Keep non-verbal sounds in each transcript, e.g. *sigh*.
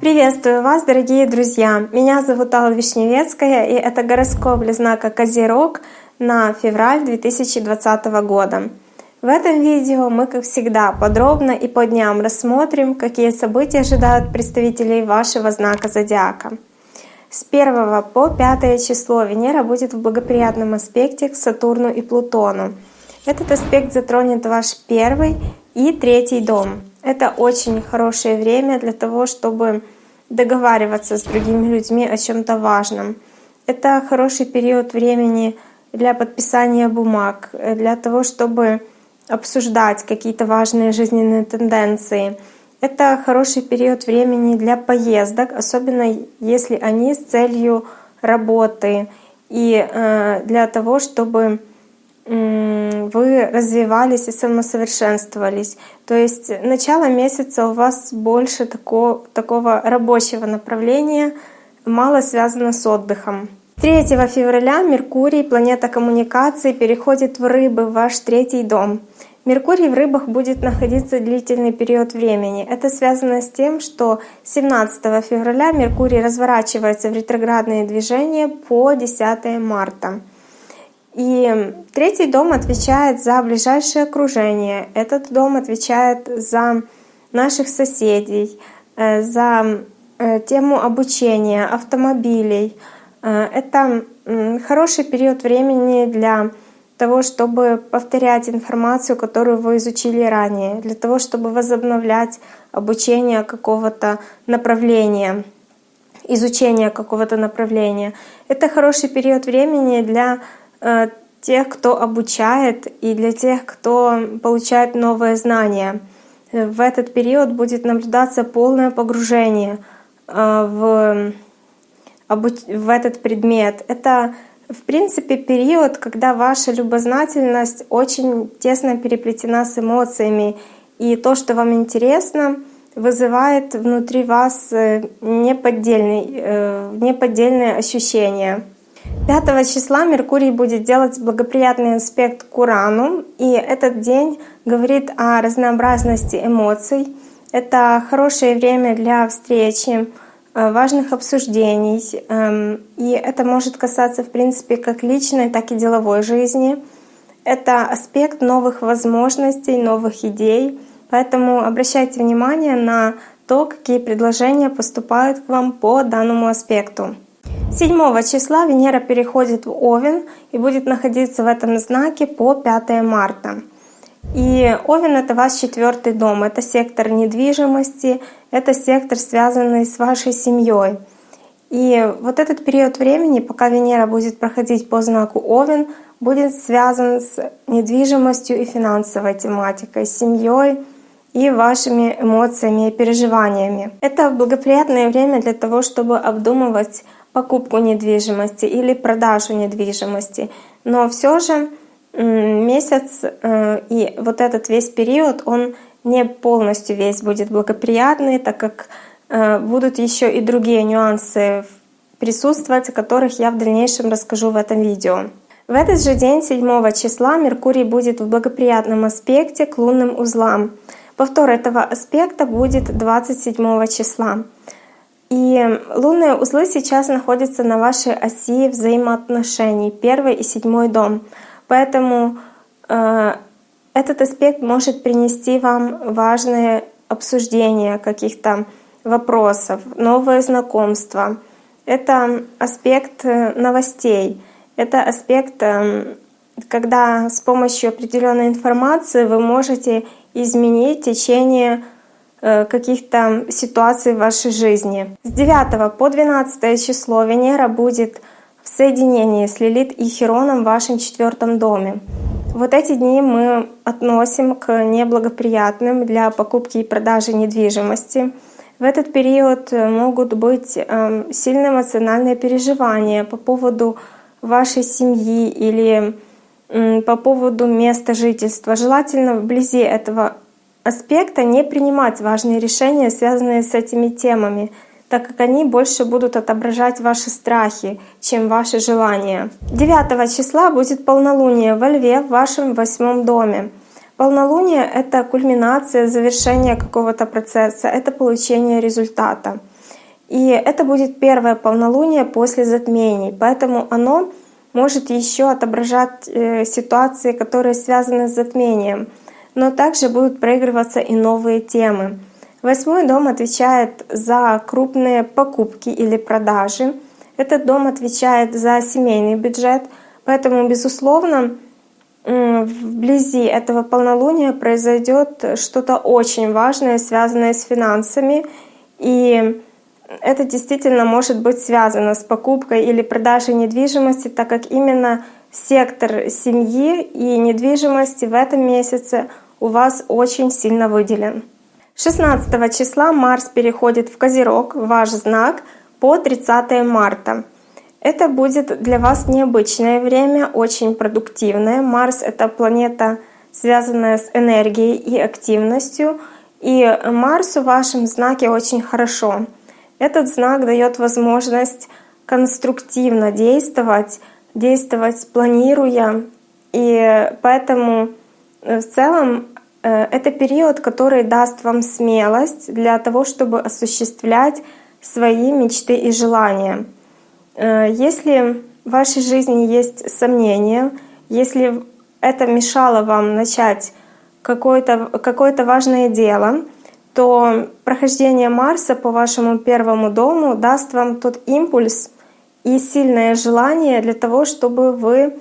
Приветствую вас, дорогие друзья! Меня зовут Алла Вишневецкая, и это гороскоп для знака Козерог на февраль 2020 года. В этом видео мы, как всегда, подробно и по дням рассмотрим, какие события ожидают представителей вашего знака Зодиака. С 1 по 5 число Венера будет в благоприятном аспекте к Сатурну и Плутону. Этот аспект затронет ваш первый и третий дом. Это очень хорошее время для того, чтобы договариваться с другими людьми о чем-то важном. Это хороший период времени для подписания бумаг, для того, чтобы обсуждать какие-то важные жизненные тенденции. Это хороший период времени для поездок, особенно если они с целью работы и э, для того, чтобы вы развивались и самосовершенствовались. То есть начало месяца у вас больше такого, такого рабочего направления, мало связано с отдыхом. 3 февраля Меркурий, планета коммуникации, переходит в Рыбы, в ваш третий дом. Меркурий в Рыбах будет находиться длительный период времени. Это связано с тем, что 17 февраля Меркурий разворачивается в ретроградные движения по 10 марта. И третий дом отвечает за ближайшее окружение. Этот дом отвечает за наших соседей, э, за э, тему обучения, автомобилей. Э, это хороший период времени для того, чтобы повторять информацию, которую вы изучили ранее, для того, чтобы возобновлять обучение какого-то направления, изучение какого-то направления. Это хороший период времени для тех, кто обучает, и для тех, кто получает новые знания. В этот период будет наблюдаться полное погружение э, в, в этот предмет. Это, в принципе, период, когда ваша любознательность очень тесно переплетена с эмоциями, и то, что вам интересно, вызывает внутри вас э, неподдельные, неподдельные ощущения. 5 числа Меркурий будет делать благоприятный аспект к Урану, и этот день говорит о разнообразности эмоций. Это хорошее время для встречи, э, важных обсуждений, эм, и это может касаться, в принципе, как личной, так и деловой жизни. Это аспект новых возможностей, новых идей, поэтому обращайте внимание на то, какие предложения поступают к вам по данному аспекту. 7 числа Венера переходит в Овен и будет находиться в этом знаке по 5 марта. И Овен — это ваш четвертый дом, это сектор недвижимости, это сектор, связанный с вашей семьей. И вот этот период времени, пока Венера будет проходить по знаку Овен, будет связан с недвижимостью и финансовой тематикой, семьей и вашими эмоциями и переживаниями. Это благоприятное время для того, чтобы обдумывать покупку недвижимости или продажу недвижимости. Но все же месяц э, и вот этот весь период, он не полностью весь будет благоприятный, так как э, будут еще и другие нюансы присутствовать, о которых я в дальнейшем расскажу в этом видео. В этот же день, 7 числа, Меркурий будет в благоприятном аспекте к лунным узлам. Повтор этого аспекта будет 27 числа. И лунные узлы сейчас находятся на вашей оси взаимоотношений, первый и седьмой дом. Поэтому э, этот аспект может принести вам важные обсуждения каких-то вопросов, новые знакомства. Это аспект э, новостей, это аспект, э, когда с помощью определенной информации вы можете изменить течение каких-то ситуаций в вашей жизни. С 9 по 12 число Венера будет в соединении с Лилит и Хероном в вашем четвертом доме. Вот эти дни мы относим к неблагоприятным для покупки и продажи недвижимости. В этот период могут быть эм, сильные эмоциональные переживания по поводу вашей семьи или по поводу места жительства. Желательно вблизи этого аспекта не принимать важные решения, связанные с этими темами, так как они больше будут отображать ваши страхи, чем ваши желания. 9 числа будет полнолуние во Льве в вашем восьмом доме. Полнолуние — это кульминация, завершение какого-то процесса, это получение результата. И это будет первое полнолуние после затмений, поэтому оно может еще отображать э, ситуации, которые связаны с затмением, но также будут проигрываться и новые темы. Восьмой дом отвечает за крупные покупки или продажи. Этот дом отвечает за семейный бюджет, поэтому, безусловно, вблизи этого полнолуния произойдет что-то очень важное, связанное с финансами. И это действительно может быть связано с покупкой или продажей недвижимости, так как именно сектор семьи и недвижимости в этом месяце у вас очень сильно выделен. 16 числа Марс переходит в Козерог, ваш знак, по 30 марта. Это будет для вас необычное время, очень продуктивное. Марс — это планета, связанная с энергией и активностью. И Марс в вашем знаке очень хорошо. Этот знак дает возможность конструктивно действовать, действовать планируя. И поэтому э, в целом это период, который даст вам смелость для того, чтобы осуществлять свои мечты и желания. Э, если в вашей жизни есть сомнения, если это мешало вам начать какое-то какое важное дело, то прохождение Марса по вашему первому дому даст вам тот импульс и сильное желание для того, чтобы вы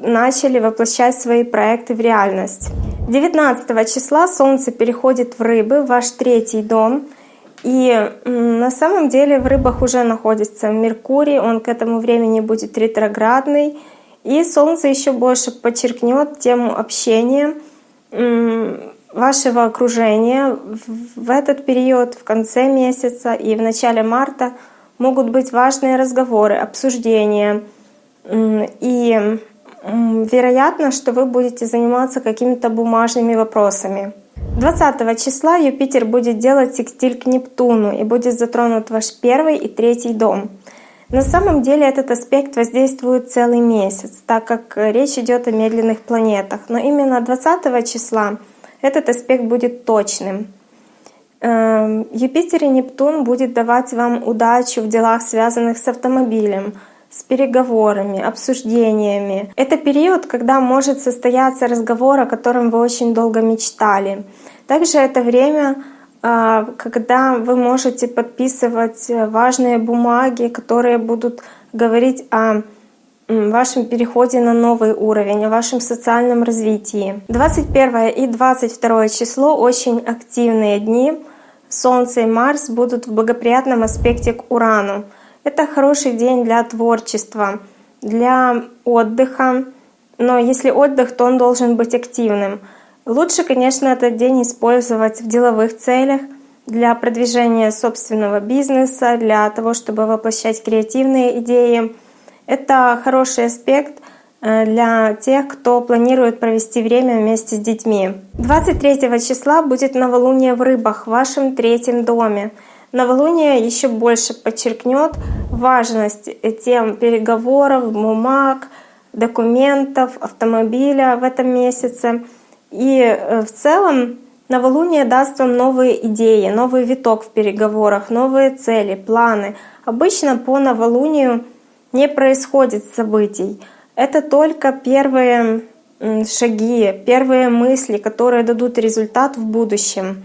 начали воплощать свои проекты в реальность. 19 числа Солнце переходит в Рыбы, ваш третий дом — и на самом деле в рыбах уже находится Меркурий, он к этому времени будет ретроградный. И Солнце еще больше подчеркнет тему общения, вашего окружения. В этот период, в конце месяца и в начале марта могут быть важные разговоры, обсуждения. И вероятно, что вы будете заниматься какими-то бумажными вопросами. 20 числа Юпитер будет делать секстиль к Нептуну и будет затронут ваш первый и третий дом. На самом деле этот аспект воздействует целый месяц, так как речь идет о медленных планетах. Но именно 20 числа этот аспект будет точным. Эм, Юпитер и Нептун будет давать вам удачу в делах, связанных с автомобилем, с переговорами, обсуждениями. Это период, когда может состояться разговор, о котором вы очень долго мечтали. Также это время, а, когда вы можете подписывать важные бумаги, которые будут говорить о вашем переходе на новый уровень, о вашем социальном развитии. 21 и 22 число очень активные дни. Солнце и Марс будут в благоприятном аспекте к Урану. Это хороший день для творчества, для отдыха. Но если отдых, то он должен быть активным. Лучше, конечно, этот день использовать в деловых целях, для продвижения собственного бизнеса, для того, чтобы воплощать креативные идеи. Это хороший аспект э, для тех, кто планирует провести время вместе с детьми. 23 числа будет новолуние в рыбах в вашем третьем доме. Новолуние еще больше подчеркнет важность тем переговоров, бумаг, документов, автомобиля в этом месяце. И э, в целом новолуние даст вам новые идеи, новый виток в переговорах, новые цели, планы. Обычно по новолунию не происходит событий. Это только первые шаги, первые мысли, которые дадут результат в будущем.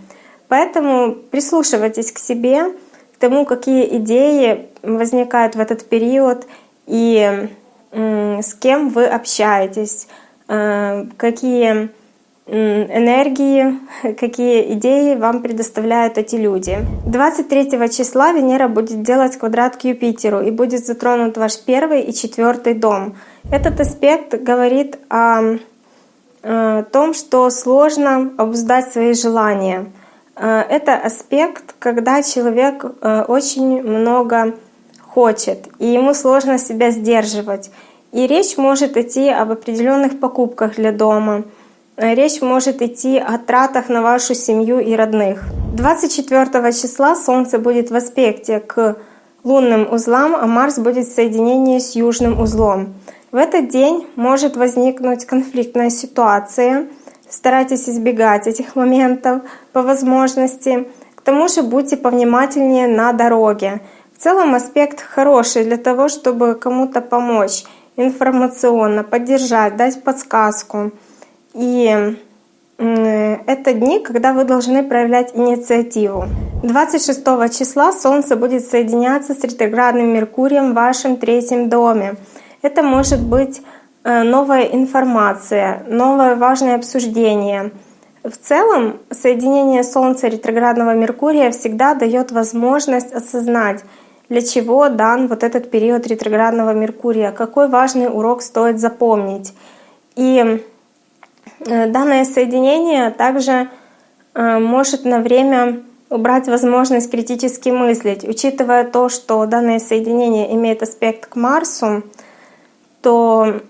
Поэтому прислушивайтесь к себе, к тому, какие идеи возникают в этот период и с кем вы общаетесь, э, какие энергии, *laughs* какие идеи вам предоставляют эти люди. 23 числа Венера будет делать квадрат к Юпитеру и будет затронут ваш первый и четвертый дом. Этот аспект говорит о, о том, что сложно обуздать свои желания — Э, это аспект, когда человек э, очень много хочет, и ему сложно себя сдерживать. И речь может идти об определенных покупках для дома. Э, речь может идти о тратах на вашу семью и родных. 24 числа Солнце будет в аспекте к лунным узлам, а Марс будет в соединении с южным узлом. В этот день может возникнуть конфликтная ситуация — Старайтесь избегать этих моментов по возможности. К тому же будьте повнимательнее на дороге. В целом аспект хороший для того, чтобы кому-то помочь информационно, поддержать, дать подсказку. И это дни, когда вы должны проявлять инициативу. 26 числа Солнце будет соединяться с ретроградным Меркурием в вашем третьем доме. Это может быть новая информация, новое важное обсуждение. В целом, соединение Солнца и ретроградного Меркурия всегда дает возможность осознать, для чего дан вот этот период ретроградного Меркурия, какой важный урок стоит запомнить. И э, данное соединение также э, может на время убрать возможность критически мыслить. Учитывая то, что данное соединение имеет аспект к Марсу, то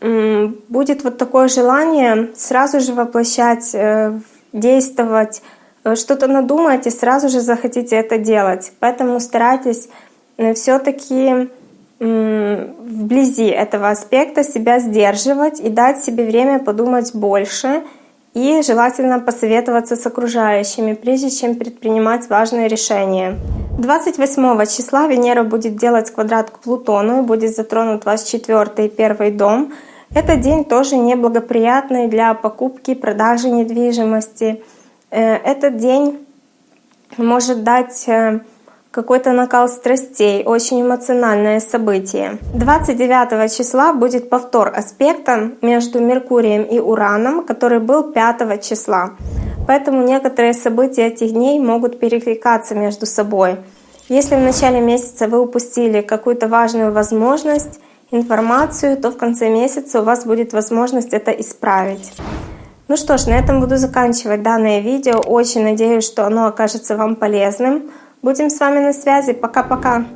будет вот такое желание сразу же воплощать, э, действовать, э, что-то надумать и сразу же захотите это делать. Поэтому старайтесь э, все-таки вблизи этого аспекта себя сдерживать и дать себе время подумать больше — и желательно посоветоваться с окружающими, прежде чем предпринимать важные решения. 28 числа Венера будет делать квадрат к Плутону и будет затронут ваш четвертый и первый дом. Этот день тоже неблагоприятный для покупки, продажи недвижимости. Э, этот день может дать э, какой-то накал страстей, очень эмоциональное событие. 29 числа будет повтор аспекта между Меркурием и Ураном, который был 5 числа. Поэтому некоторые события этих дней могут перекликаться между собой. Если в начале месяца вы упустили какую-то важную возможность, информацию, то в конце месяца у вас будет возможность это исправить. Ну что ж, на этом буду заканчивать данное видео. Очень надеюсь, что оно окажется вам полезным. Будем с вами на связи. Пока-пока.